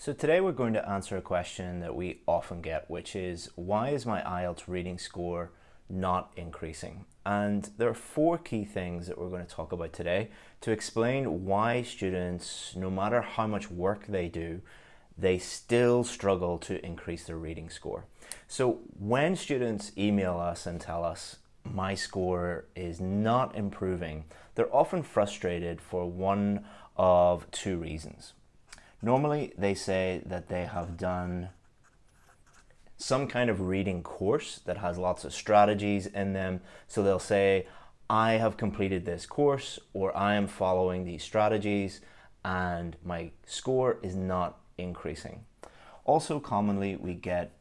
So today we're going to answer a question that we often get, which is why is my IELTS reading score not increasing? And there are four key things that we're going to talk about today to explain why students, no matter how much work they do, they still struggle to increase their reading score. So when students email us and tell us my score is not improving, they're often frustrated for one of two reasons. Normally, they say that they have done some kind of reading course that has lots of strategies in them. So they'll say, I have completed this course or I am following these strategies and my score is not increasing. Also commonly we get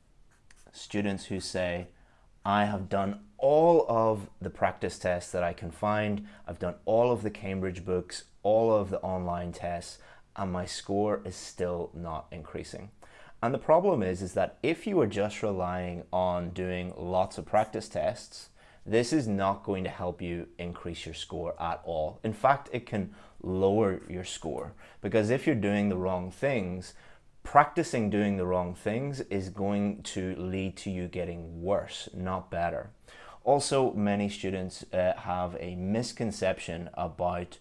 students who say, I have done all of the practice tests that I can find. I've done all of the Cambridge books, all of the online tests and my score is still not increasing. And the problem is, is that if you are just relying on doing lots of practice tests, this is not going to help you increase your score at all. In fact, it can lower your score because if you're doing the wrong things, practicing doing the wrong things is going to lead to you getting worse, not better. Also, many students uh, have a misconception about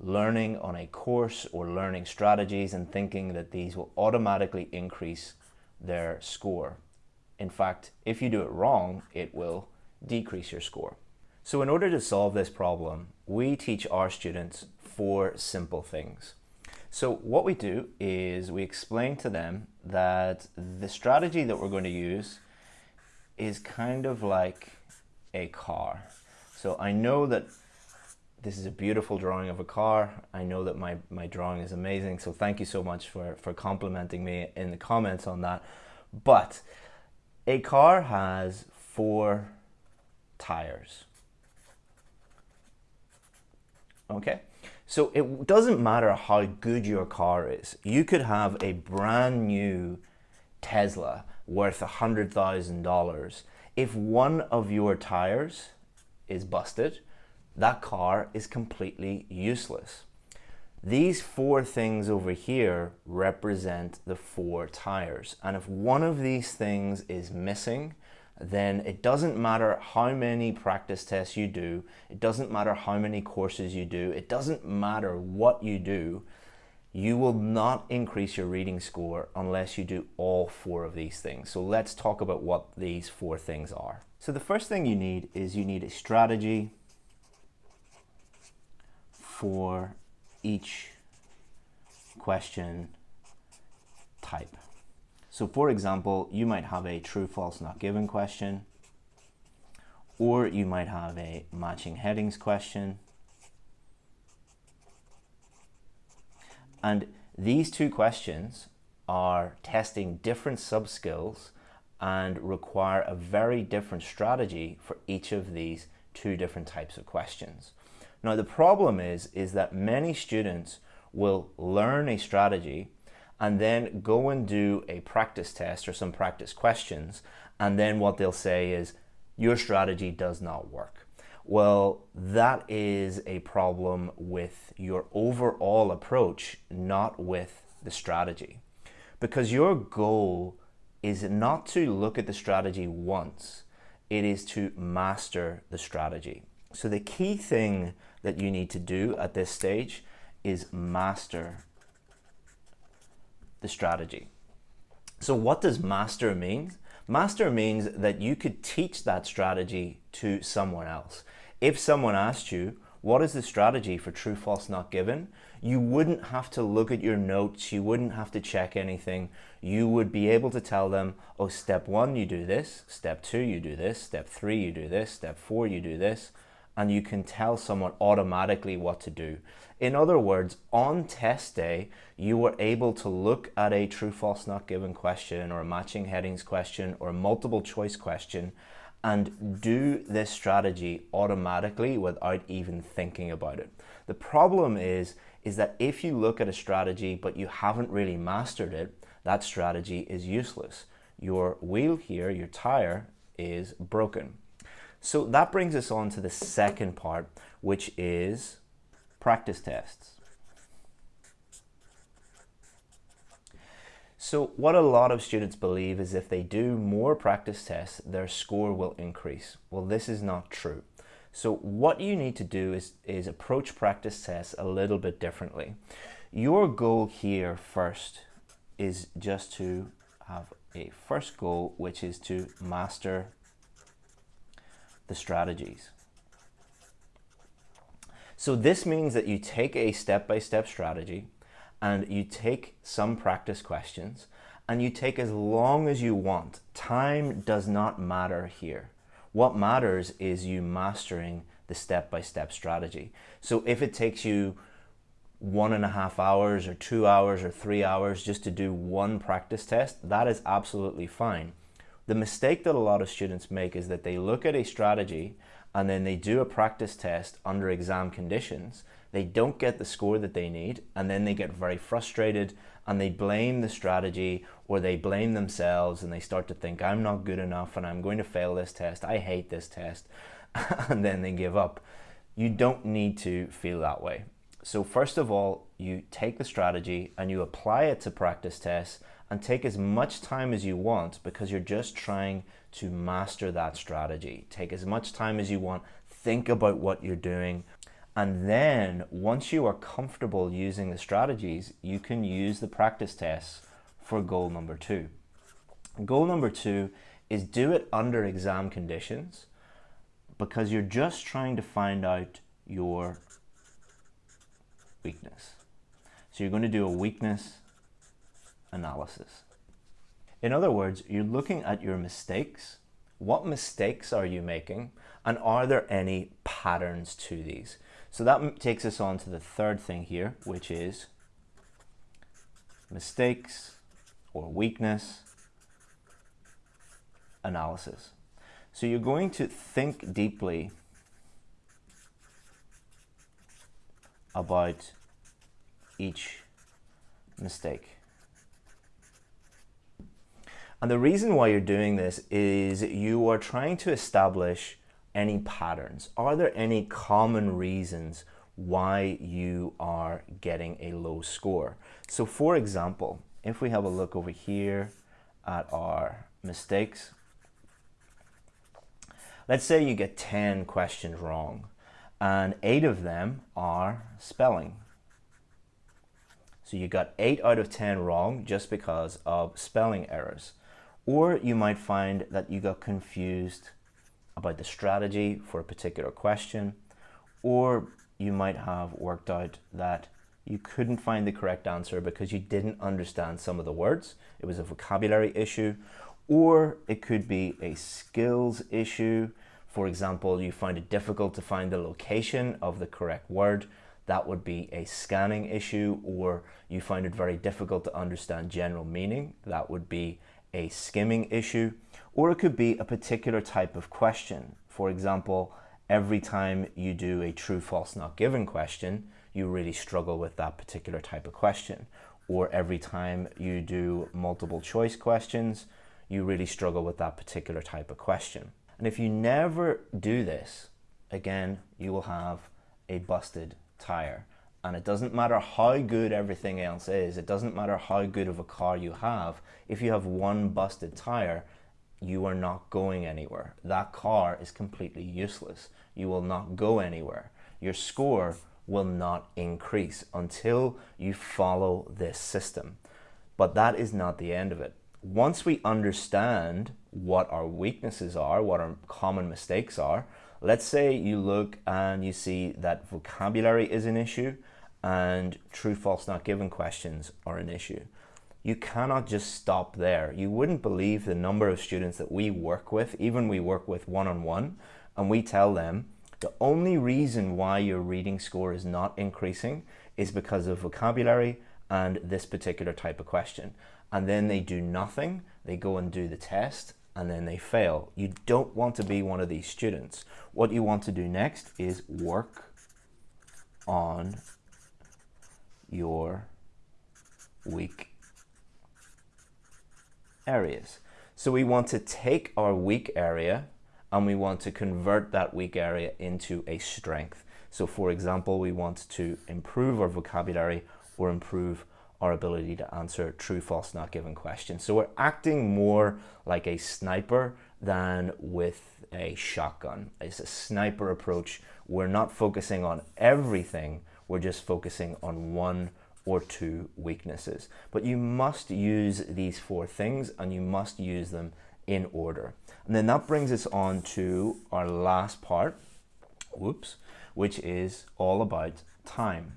learning on a course or learning strategies and thinking that these will automatically increase their score. In fact, if you do it wrong, it will decrease your score. So in order to solve this problem, we teach our students four simple things. So what we do is we explain to them that the strategy that we're going to use is kind of like a car. So I know that this is a beautiful drawing of a car. I know that my, my drawing is amazing, so thank you so much for, for complimenting me in the comments on that. But a car has four tires. Okay, so it doesn't matter how good your car is. You could have a brand new Tesla worth $100,000. If one of your tires is busted, that car is completely useless. These four things over here represent the four tires. And if one of these things is missing, then it doesn't matter how many practice tests you do, it doesn't matter how many courses you do, it doesn't matter what you do, you will not increase your reading score unless you do all four of these things. So let's talk about what these four things are. So the first thing you need is you need a strategy, for each question type. So for example, you might have a true, false, not given question, or you might have a matching headings question. And these two questions are testing different sub-skills and require a very different strategy for each of these two different types of questions. Now the problem is, is that many students will learn a strategy and then go and do a practice test or some practice questions and then what they'll say is your strategy does not work. Well, that is a problem with your overall approach, not with the strategy. Because your goal is not to look at the strategy once, it is to master the strategy. So the key thing that you need to do at this stage is master the strategy. So what does master mean? Master means that you could teach that strategy to someone else. If someone asked you, what is the strategy for true, false, not given? You wouldn't have to look at your notes. You wouldn't have to check anything. You would be able to tell them, oh, step one, you do this. Step two, you do this. Step three, you do this. Step four, you do this and you can tell someone automatically what to do. In other words, on test day, you were able to look at a true, false, not given question or a matching headings question or a multiple choice question and do this strategy automatically without even thinking about it. The problem is, is that if you look at a strategy but you haven't really mastered it, that strategy is useless. Your wheel here, your tire, is broken. So that brings us on to the second part, which is practice tests. So what a lot of students believe is if they do more practice tests, their score will increase. Well, this is not true. So what you need to do is, is approach practice tests a little bit differently. Your goal here first is just to have a first goal, which is to master the strategies. So this means that you take a step-by-step -step strategy and you take some practice questions and you take as long as you want. Time does not matter here. What matters is you mastering the step-by-step -step strategy. So if it takes you one and a half hours or two hours or three hours just to do one practice test, that is absolutely fine. The mistake that a lot of students make is that they look at a strategy and then they do a practice test under exam conditions. They don't get the score that they need and then they get very frustrated and they blame the strategy or they blame themselves and they start to think I'm not good enough and I'm going to fail this test. I hate this test and then they give up. You don't need to feel that way. So first of all, you take the strategy and you apply it to practice tests and take as much time as you want because you're just trying to master that strategy. Take as much time as you want, think about what you're doing, and then once you are comfortable using the strategies, you can use the practice tests for goal number two. Goal number two is do it under exam conditions because you're just trying to find out your weakness. So you're going to do a weakness analysis. In other words, you're looking at your mistakes. What mistakes are you making? And are there any patterns to these? So that takes us on to the third thing here, which is mistakes or weakness analysis. So you're going to think deeply about each mistake. And the reason why you're doing this is you are trying to establish any patterns. Are there any common reasons why you are getting a low score? So for example, if we have a look over here at our mistakes, let's say you get 10 questions wrong and eight of them are spelling. So you got eight out of 10 wrong just because of spelling errors. Or you might find that you got confused about the strategy for a particular question, or you might have worked out that you couldn't find the correct answer because you didn't understand some of the words. It was a vocabulary issue, or it could be a skills issue. For example, you find it difficult to find the location of the correct word. That would be a scanning issue, or you find it very difficult to understand general meaning. That would be a skimming issue, or it could be a particular type of question. For example, every time you do a true, false, not given question, you really struggle with that particular type of question. Or every time you do multiple choice questions, you really struggle with that particular type of question. And if you never do this, again, you will have a busted tire. And it doesn't matter how good everything else is, it doesn't matter how good of a car you have, if you have one busted tire, you are not going anywhere. That car is completely useless. You will not go anywhere. Your score will not increase until you follow this system. But that is not the end of it once we understand what our weaknesses are, what our common mistakes are, let's say you look and you see that vocabulary is an issue and true, false, not given questions are an issue. You cannot just stop there. You wouldn't believe the number of students that we work with, even we work with one-on-one, -on -one, and we tell them the only reason why your reading score is not increasing is because of vocabulary and this particular type of question and then they do nothing, they go and do the test, and then they fail. You don't want to be one of these students. What you want to do next is work on your weak areas. So we want to take our weak area and we want to convert that weak area into a strength. So for example, we want to improve our vocabulary or improve our ability to answer true, false, not given questions. So we're acting more like a sniper than with a shotgun. It's a sniper approach. We're not focusing on everything. We're just focusing on one or two weaknesses. But you must use these four things and you must use them in order. And then that brings us on to our last part, whoops, which is all about time.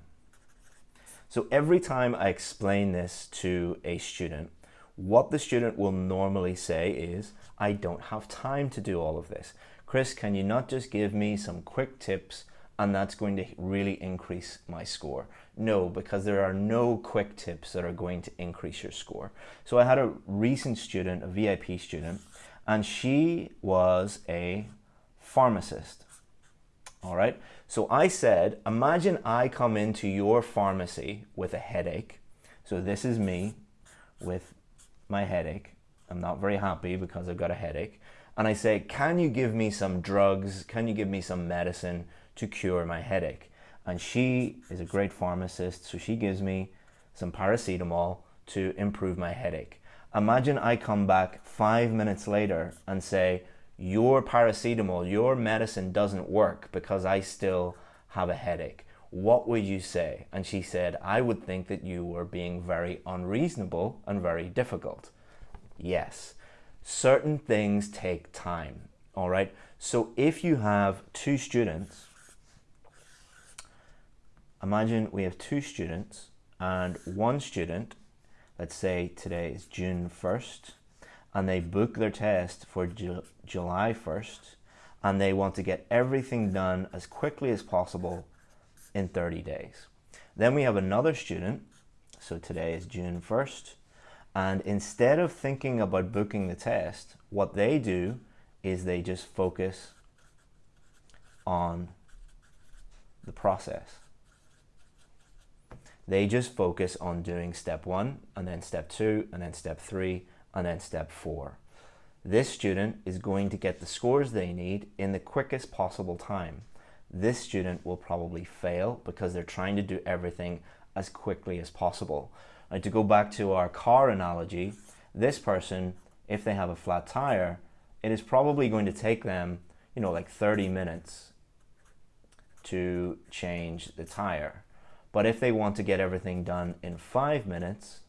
So every time I explain this to a student, what the student will normally say is, I don't have time to do all of this. Chris, can you not just give me some quick tips and that's going to really increase my score? No, because there are no quick tips that are going to increase your score. So I had a recent student, a VIP student, and she was a pharmacist. All right. So I said, imagine I come into your pharmacy with a headache. So this is me with my headache. I'm not very happy because I've got a headache. And I say, can you give me some drugs? Can you give me some medicine to cure my headache? And she is a great pharmacist. So she gives me some paracetamol to improve my headache. Imagine I come back five minutes later and say, your paracetamol, your medicine doesn't work because I still have a headache. What would you say? And she said, I would think that you were being very unreasonable and very difficult. Yes, certain things take time. All right. So if you have two students, imagine we have two students and one student, let's say today is June 1st, and they book their test for Ju July 1st and they want to get everything done as quickly as possible in 30 days. Then we have another student, so today is June 1st, and instead of thinking about booking the test, what they do is they just focus on the process. They just focus on doing step one, and then step two, and then step three, and then step four. This student is going to get the scores they need in the quickest possible time. This student will probably fail because they're trying to do everything as quickly as possible. Now to go back to our car analogy, this person, if they have a flat tire, it is probably going to take them, you know, like 30 minutes to change the tire. But if they want to get everything done in five minutes,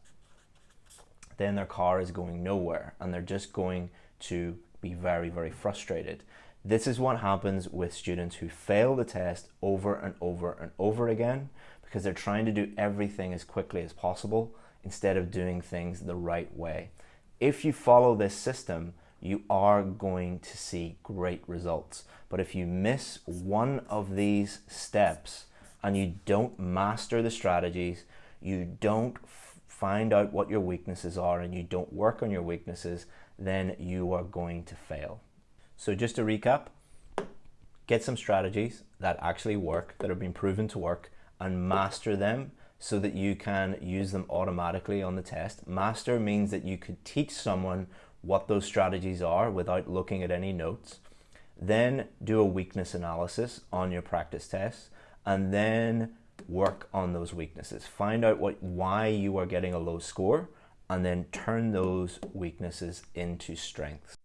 then their car is going nowhere and they're just going to be very, very frustrated. This is what happens with students who fail the test over and over and over again because they're trying to do everything as quickly as possible instead of doing things the right way. If you follow this system, you are going to see great results. But if you miss one of these steps and you don't master the strategies, you don't find out what your weaknesses are and you don't work on your weaknesses, then you are going to fail. So just to recap, get some strategies that actually work, that have been proven to work, and master them so that you can use them automatically on the test. Master means that you could teach someone what those strategies are without looking at any notes. Then do a weakness analysis on your practice tests and then work on those weaknesses. Find out what why you are getting a low score and then turn those weaknesses into strengths.